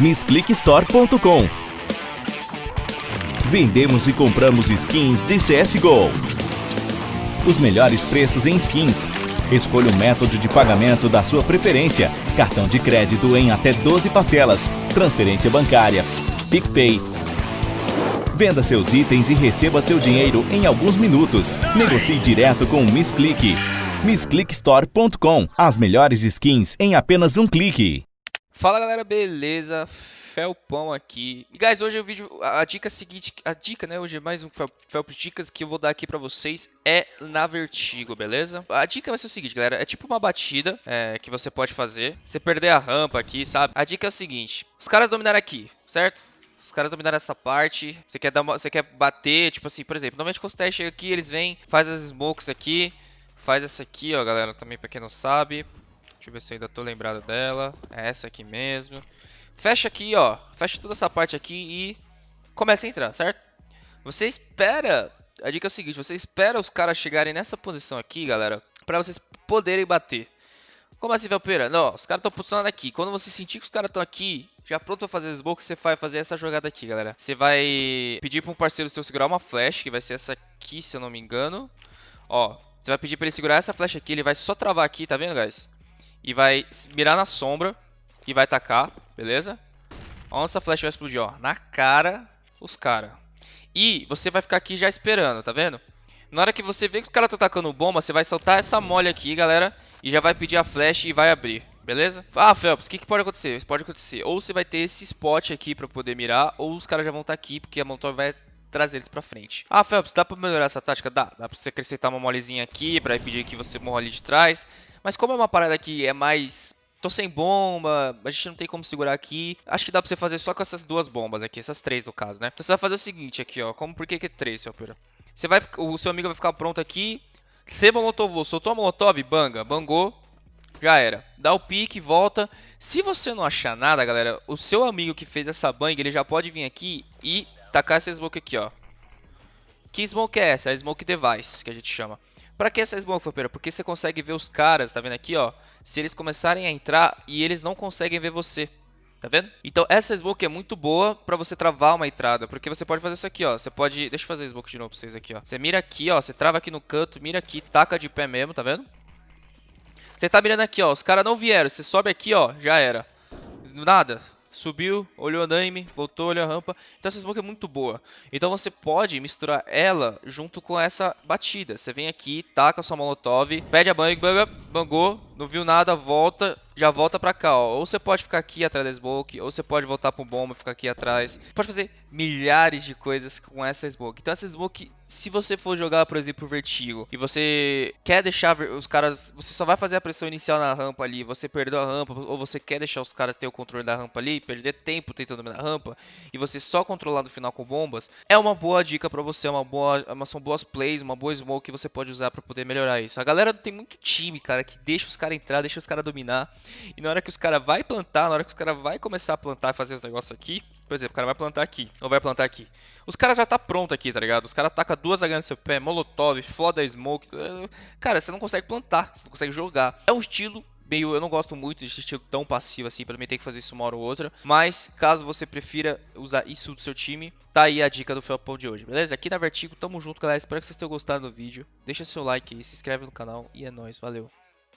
MissClickStore.com Vendemos e compramos skins de CSGO. Os melhores preços em skins. Escolha o método de pagamento da sua preferência. Cartão de crédito em até 12 parcelas. Transferência bancária. PicPay. Venda seus itens e receba seu dinheiro em alguns minutos. Negocie direto com o MissClick. MissClickStore.com As melhores skins em apenas um clique. Fala galera, beleza? Felpão aqui. E guys, hoje o vídeo, a dica seguinte, a dica, né, hoje é mais um Fel, Felps Dicas que eu vou dar aqui pra vocês é na Vertigo, beleza? A dica vai ser o seguinte, galera, é tipo uma batida é, que você pode fazer, você perder a rampa aqui, sabe? A dica é o seguinte, os caras dominaram aqui, certo? Os caras dominaram essa parte. Você quer dar uma, você quer bater, tipo assim, por exemplo, normalmente quando os testes chegam aqui, eles vêm, faz as smokes aqui, faz essa aqui, ó, galera, também pra quem não sabe. Deixa eu ver se eu ainda tô lembrado dela. É essa aqui mesmo. Fecha aqui, ó. Fecha toda essa parte aqui e começa a entrar, certo? Você espera... A dica é o seguinte, você espera os caras chegarem nessa posição aqui, galera, pra vocês poderem bater. Como assim, Velpeira? Não, os caras estão posicionados aqui. Quando você sentir que os caras estão aqui, já pronto pra fazer smoke, você vai fazer essa jogada aqui, galera. Você vai pedir pra um parceiro seu segurar uma flash, que vai ser essa aqui, se eu não me engano. Ó, você vai pedir pra ele segurar essa flash aqui, ele vai só travar aqui, tá vendo, guys? e vai mirar na sombra e vai tacar, beleza? Onde essa flecha vai explodir, ó, na cara os caras. E você vai ficar aqui já esperando, tá vendo? Na hora que você vê que os caras estão tacando bomba, você vai soltar essa mole aqui, galera, e já vai pedir a flecha e vai abrir, beleza? Ah, Phelps, o que, que pode acontecer? Pode acontecer, ou você vai ter esse spot aqui pra poder mirar, ou os caras já vão estar tá aqui, porque a Molotov vai trazer eles pra frente. Ah, Phelps, dá pra melhorar essa tática? Dá, dá pra você acrescentar uma molezinha aqui, pra impedir que você morra ali de trás. Mas como é uma parada que é mais tô sem bomba, a gente não tem como segurar aqui. Acho que dá pra você fazer só com essas duas bombas aqui, essas três no caso, né? Então você vai fazer o seguinte aqui, ó. Como, por que que é três, seu pera? Você vai, o seu amigo vai ficar pronto aqui. Você molotovou, soltou a molotov, banga, bangou, já era. Dá o pique, volta. Se você não achar nada, galera, o seu amigo que fez essa bang, ele já pode vir aqui e tacar essa smoke aqui, ó. Que smoke é essa? É a smoke device, que a gente chama. Pra que essa smoke, Fapeira? Porque você consegue ver os caras, tá vendo aqui, ó? Se eles começarem a entrar e eles não conseguem ver você. Tá vendo? Então essa smoke é muito boa pra você travar uma entrada, porque você pode fazer isso aqui, ó. Você pode... Deixa eu fazer smoke de novo pra vocês aqui, ó. Você mira aqui, ó. Você trava aqui no canto, mira aqui, taca de pé mesmo, tá vendo? Você tá mirando aqui, ó. Os caras não vieram. Você sobe aqui, ó. Já era. Nada subiu, olhou a andaime, voltou, olhou a rampa. Então essa smoke é muito boa. Então você pode misturar ela junto com essa batida. Você vem aqui, taca sua molotov, pede a bang, bang, bangou, não viu nada, volta, já volta pra cá, ó. Ou você pode ficar aqui atrás da smoke, ou você pode voltar pro bomba e ficar aqui atrás. Pode fazer milhares de coisas com essa smoke. Então essa smoke, se você for jogar, por exemplo, vertigo, e você quer deixar os caras... Você só vai fazer a pressão inicial na rampa ali, você perdeu a rampa, ou você quer deixar os caras ter o controle da rampa ali, perder tempo tentando dominar a rampa, e você só controlar no final com bombas, é uma boa dica pra você, é uma boa, uma, são boas plays, uma boa smoke que você pode usar pra poder melhorar isso. A galera tem muito time, cara, que deixa os caras entrar, deixa os caras dominar. E na hora que os caras vai plantar, na hora que os caras vai começar a plantar e fazer os negócios aqui, por exemplo, o cara vai plantar aqui, ou vai plantar aqui. Os caras já tá pronto aqui, tá ligado? Os caras atacam duas H no seu pé, molotov, foda smoke. Eh, cara, você não consegue plantar, você não consegue jogar. É um estilo meio, eu não gosto muito desse estilo tão passivo assim, pra mim ter que fazer isso uma hora ou outra. Mas, caso você prefira usar isso do seu time, tá aí a dica do Felpão de hoje, beleza? Aqui na Vertigo, tamo junto, galera. Espero que vocês tenham gostado do vídeo. Deixa seu like aí, se inscreve no canal e é nóis, valeu.